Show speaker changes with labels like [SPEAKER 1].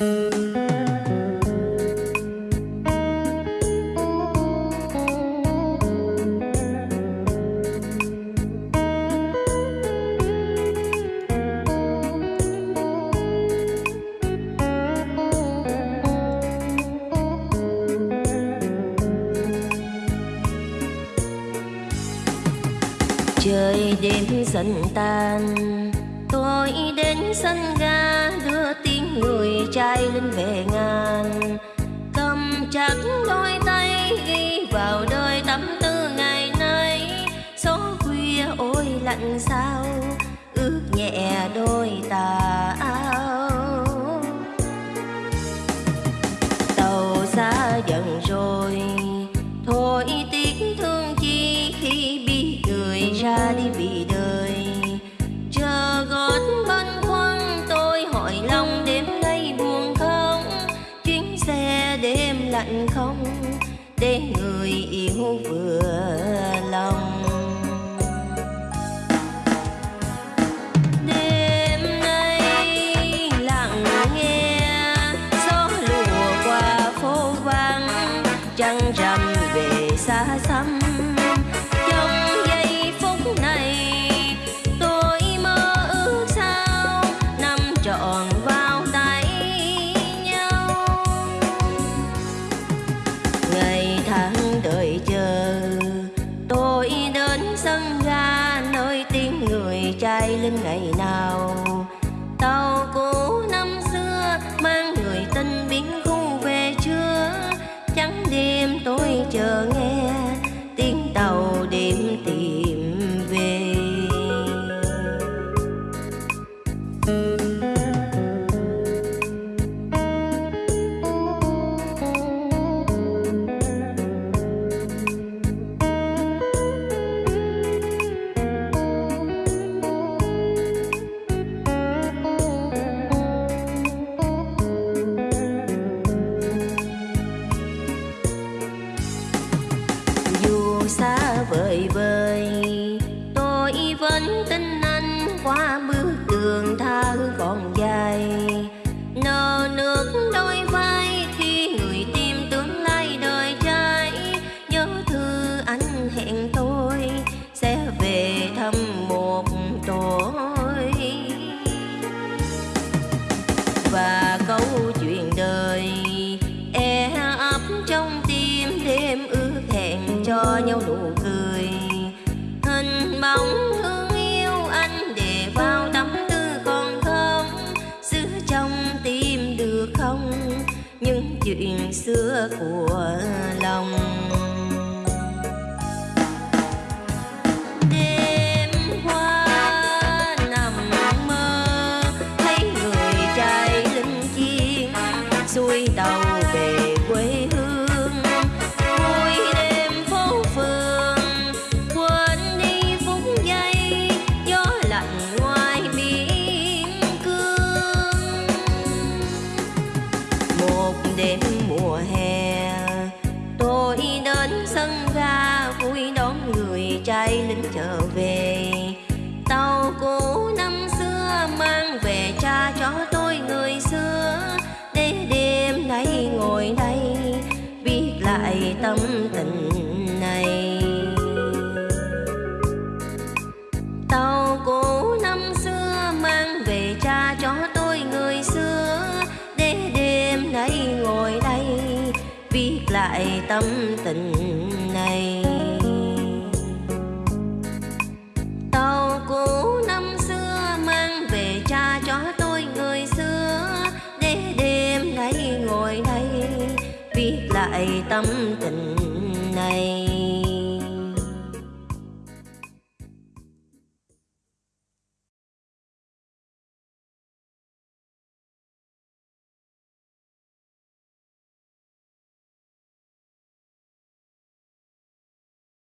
[SPEAKER 1] trời đêm dần tan tôi đến sân ga đưa người trai lên về ngàn. Cầm chặt đôi tay ghi vào đời tâm tư ngày nay. Số khuya ôi lạnh sao ướt nhẹ đôi tà áo không để người yêu vừa người lên ngày nào. Tàu cũ năm xưa mang người tình biến khu về chưa trắng đêm tôi chờ nghe tôi vẫn tin anh qua bước đường tha còn dài. Nở nước đôi vai khi người tìm tương lai đời trai. Nhớ thư anh hẹn tôi sẽ về thăm một tối và câu chuyện đời e ấp trong tim đêm ước hẹn cho nhau nụ cười. Những chuyện xưa của lòng. Lại tâm tình này. Tàu cũ năm xưa mang về cha cho tôi người xưa. Để đêm nay ngồi đây, viết lại tâm tình này.